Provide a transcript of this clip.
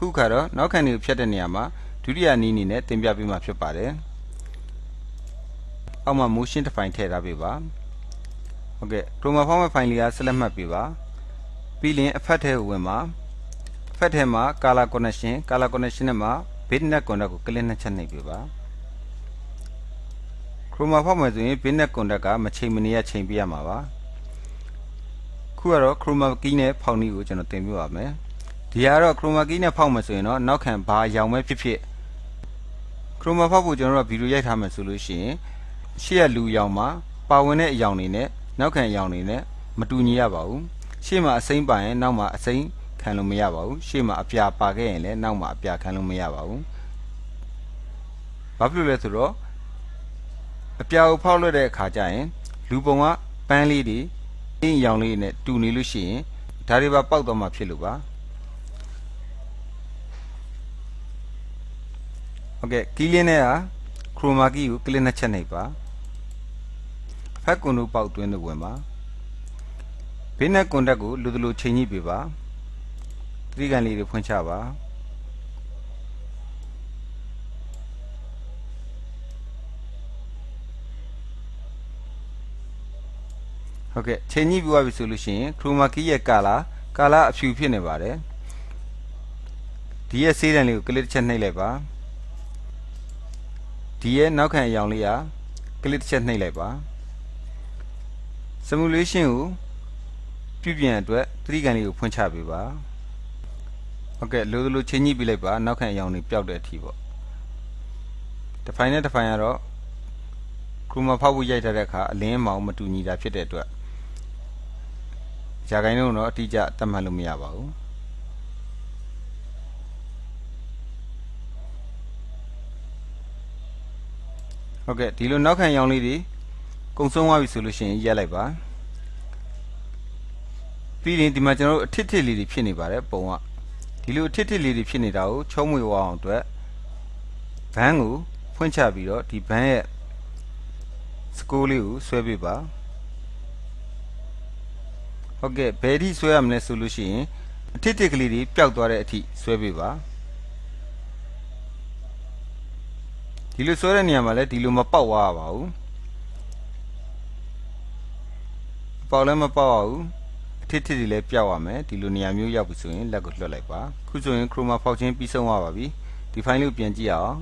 ခုခါတော့နောက်ခံတွေကိုဖြတ်တဲ့နေရာမှာဒုတိယနည်းအနေနဲ့တင်ပြပေးမှာဖြစ်ပါတယ်အောက်မှာ motion တစ်ဖိုင်ထည့်ထားပေးပါဟုတ်ကဲ့ chroma format file လေးက select မှတ်ပေးပါပြီးရင်အဖက်ထဲကိုဝင်ပါအဖက်ထဲမှာ color connection color connection နဲ့မှာ bitnet contact ကို click နှစ်ချက်နှိပ်ပေးပါ chroma format ဆိုရင် bitnet contact ကမချိန်မနေရချိန်ပြရမှာပါခုကတော့ chroma key နဲ့ဖောက်နည်းကိုကျွန်တော်သင်ပြပါမယ် ဒီကတော့ chroma key နဲ့ဖောက်မယ်ဆိုရင်တော့နောက်ခံဘာရောင်ပဲဖြစ်ဖြစ် chroma ဖောက်ဖို့ကျွန်တော်တို့ဗီဒီယိုရိုက်ထားမယ်ဆိုလို့ရှိရင်ရှေ့ရလူရောင်မှာပါဝင်တဲ့အရောင်တွေနဲ့နောက်ခံအရောင်တွေနဲ့မတူညီရပါဘူးရှေ့မှာအစိမ့်ပါရင်နောက်မှာအစိမ့်ခံလို့မရပါဘူးရှေ့မှာအပြာပါခဲ့ရင်လည်းနောက်မှာအပြာခံလို့မရပါဘူးဘာဖြစ်လို့လဲဆိုတော့အပြာကိုဖောက်လွှတ်တဲ့အခါကျရင် လူပုံကပန်းလေးတွေအင်းရောင်လေးနဲ့တူနေလို့ရှိရင်ဒါတွေပါပေါက်တော့မှဖြစ်လို့ပါ ဟုတ်ကဲ့ကီးလင်းနဲ့ကခရိုမာကီကိုကလစ်နှစ်ချက်နှိပ်ပါဖက်ကွန်တို့ပေါက်တွင်းတို့ဝင်ပါဘေးနဲ့ကွန်တက်ကိုလူတလူချိန်ညှိပေးပါသတိကန်လေးတွေဖွင့်ချပါဟုတ်ကဲ့ချိန်ညှိပြီးသွားပြီဆိုလို့ရှိရင်ခရိုမာကီရဲ့ကာလာကာလာအဖြူဖြစ်နေပါတယ်ဒီရဲ့ဆေးတံလေးကိုကလစ်တစ်ချက်နှိပ်လိုက်ပါ ဒီရဲ့နောက်ခံအရောင်လေးကကလစ်တစ်ချက်နှိပ်လိုက်ပါ simulation ကိုပြုပြင်အတွက်သတိကန်လေးကိုဖွင့်ချပေးပါဟုတ်ကဲ့လိုလိုချိန်ညှိပြလိုက်ပါနောက်ခံအရောင်တွေပျောက်တဲ့အထိပေါ့တစ်ဖိုင်နဲ့တစ်ဖိုင်ကတော့ chroma ဖောက်ဖို့ရိုက်ထားတဲ့အခါအလင်းမောင်မတူညီတာဖြစ်တဲ့အတွက်ရာခိုင်နှုန်းတော့အတိအကျသတ်မှတ်လို့မရပါဘူး ဟုတ်ကဲ့ဒီလိုနောက်ခံရောင်လေးတွေကုံဆုံးသွားပြီဆိုလို့ရှိရင်ရက်လိုက်ပါပြီးရင်ဒီမှာကျွန်တော်တို့အထစ်ထစ်လေးတွေဖြစ်နေပါတယ်ပုံကဒီလိုအထစ်ထစ်လေးတွေဖြစ်နေတာကိုချုံးမွေဝအောင်အတွက်ဘန်းကိုဖွင့်ချပြီးတော့ဒီဘန်းရဲ့စကိုးလေးကိုဆွဲပေးပါဟုတ်ကဲ့ဘယ်ထိဆွဲရမလဲဆိုလို့ရှိရင်အထစ်ထစ်ကလေးတွေပျောက်သွားတဲ့အထိဆွဲပေးပါ ဒီလိုဆွဲတဲ့နေရာမှာလည်းဒီလိုမပေါက်သွားပါဘူးပေါက်လည်းမပေါက်အောင်အထစ်ထစ်တွေလည်းပြောက်ရမယ်ဒီလိုနေရာမျိုးရောက်ပြီဆိုရင်လက်ကိုလွှတ်လိုက်ပါခုဆိုရင် chroma ဖောက်ခြင်းပြီးဆုံးသွားပါပြီဒီ file ကိုပြန်ကြည့်ရအောင်